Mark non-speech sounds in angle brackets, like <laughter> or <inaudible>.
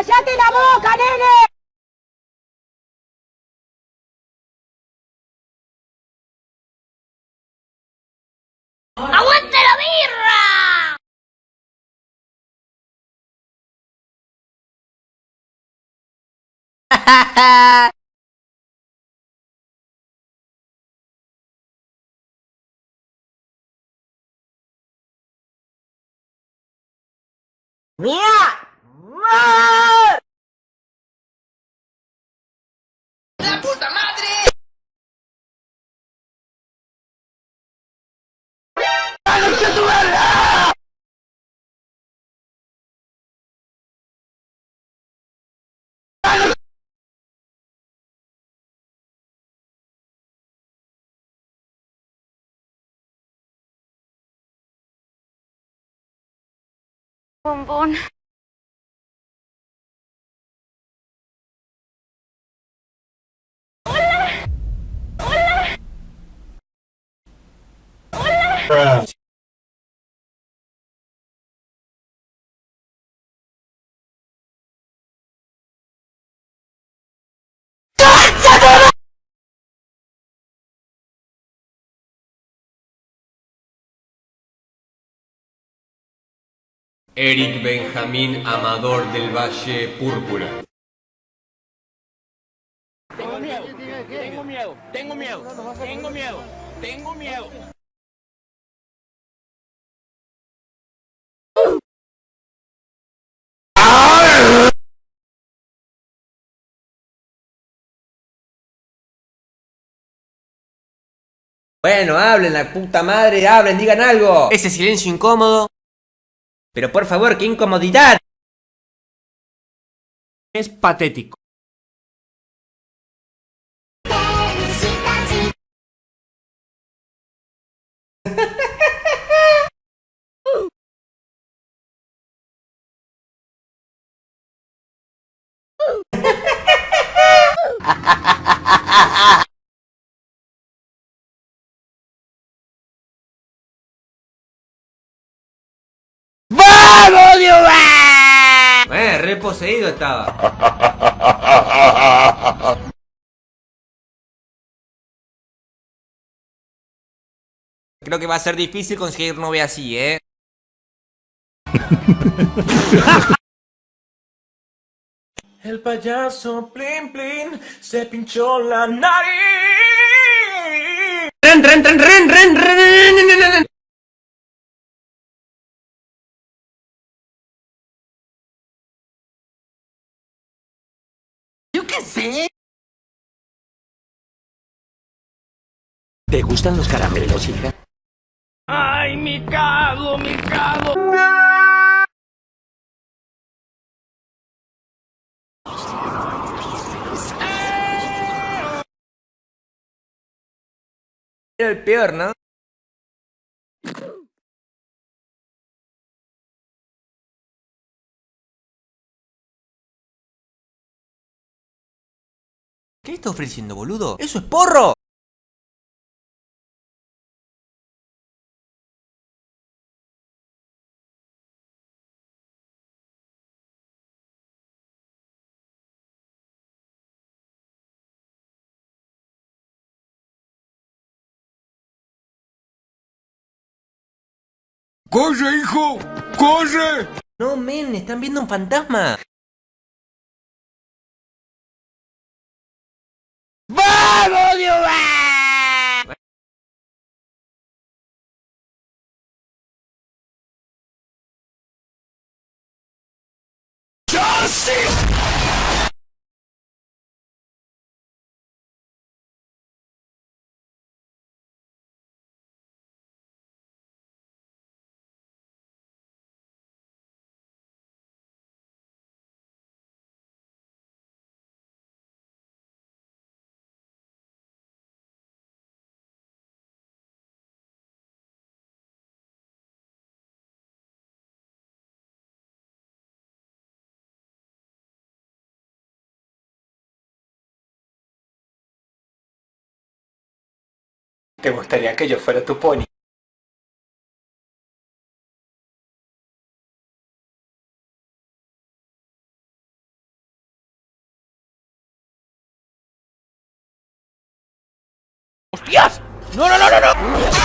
¡Cállate la boca, nene! ¡Aguante la birra! <laughs> ¡La bombón. Hola. Hola. Hola. Eric Benjamín Amador del Valle Púrpura. Tengo miedo, tengo miedo, tengo miedo, tengo miedo, tengo miedo. Bueno, hablen, la puta madre, hablen, digan algo. Ese silencio incómodo. Pero por favor, qué incomodidad. Es patético. <laughs> poseído estaba. Creo que va a ser difícil conseguir novia así, ¿eh? El payaso Plin Plin se pinchó la nariz. ¡Ren, ren, ren, ren, ren, ren! ren, ren, ren qué sé. ¿Te gustan los caramelos, hija? Ay, mi cago, mi cago. Era el peor, ¿no? ¿Qué está ofreciendo, boludo? ¡Eso es porro! ¡Corre, hijo! ¡Corre! No, men, están viendo un fantasma. I see. ¿Te gustaría que yo fuera tu pony? ¡Hostias! ¡No, no, no, no! no!